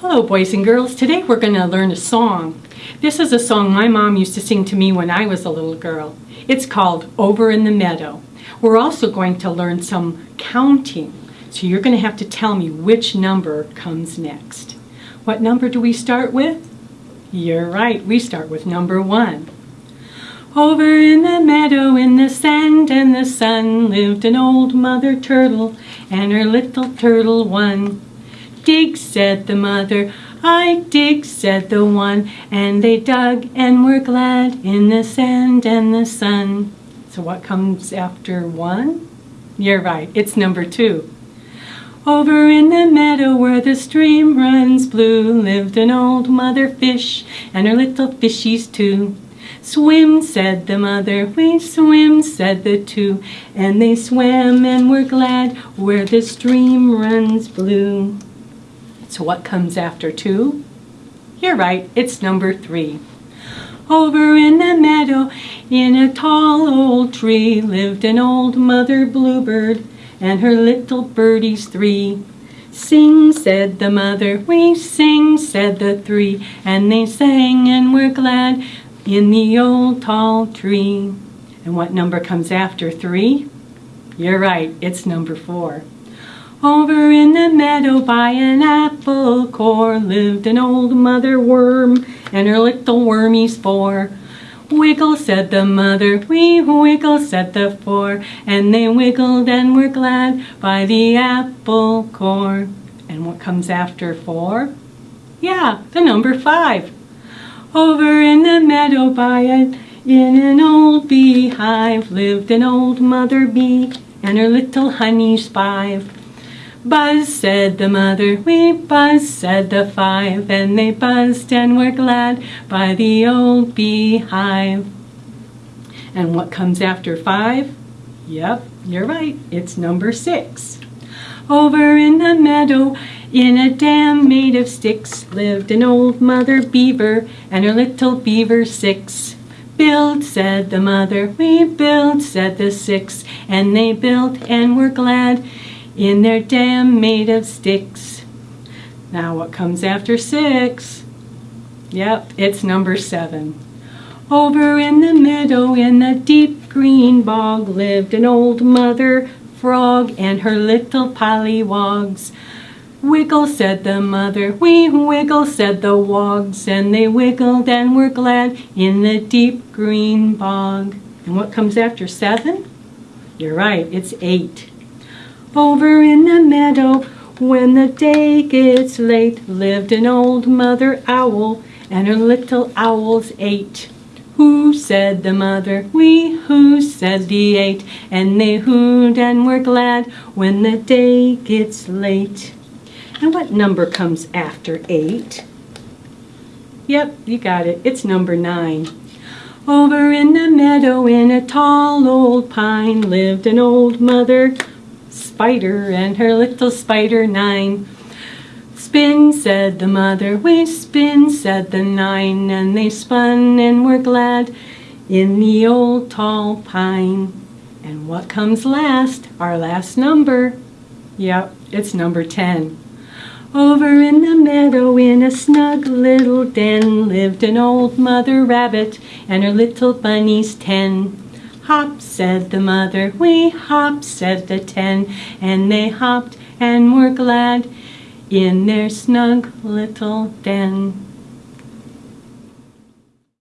Hello, boys and girls. Today we're going to learn a song. This is a song my mom used to sing to me when I was a little girl. It's called Over in the Meadow. We're also going to learn some counting. So you're going to have to tell me which number comes next. What number do we start with? You're right, we start with number one. Over in the meadow in the sand and the sun lived an old mother turtle and her little turtle one. Dig, said the mother. I dig, said the one. And they dug and were glad in the sand and the sun. So what comes after one? You're right, it's number two. Over in the meadow where the stream runs blue lived an old mother fish and her little fishies two. Swim, said the mother, we swim, said the two, and they swam and were glad where the stream runs blue. So what comes after two? You're right, it's number three. Over in the meadow, in a tall old tree, lived an old mother bluebird and her little birdies three. Sing, said the mother, we sing, said the three, and they sang and were glad in the old tall tree. And what number comes after three? You're right, it's number four. Over in the meadow by an apple core lived an old mother worm and her little wormies four. Wiggle, said the mother, we wiggle, said the four, and they wiggled and were glad by the apple core. And what comes after four? Yeah, the number five. Over in the meadow by it, in an old beehive, lived an old mother bee and her little honeys five. Buzz, said the mother, we buzz, said the five, and they buzzed and were glad by the old beehive. And what comes after five? Yep, you're right, it's number six. Over in the meadow, in a dam made of sticks, lived an old mother beaver and her little beaver six. Build, said the mother, we build, said the six, and they built and were glad in their dam made of sticks. Now what comes after six? Yep, it's number seven. Over in the meadow in the deep green bog lived an old mother frog and her little pollywogs. Wiggle, said the mother, we wiggle, said the wogs, and they wiggled and were glad in the deep green bog. And what comes after seven? You're right, it's eight. Over in the meadow, when the day gets late, lived an old mother owl, and her little owls eight. Who said the mother? We who said the eight, and they hooed and were glad when the day gets late. And what number comes after eight? Yep, you got it. It's number nine. Over in the meadow in a tall old pine lived an old mother spider and her little spider nine. Spin, said the mother, we spin, said the nine, and they spun and were glad in the old tall pine. And what comes last? Our last number. Yep, it's number 10. Over in the meadow in a snug little den lived an old mother rabbit and her little bunnies ten. Hop, said the mother, we hop, said the ten, and they hopped and were glad in their snug little den.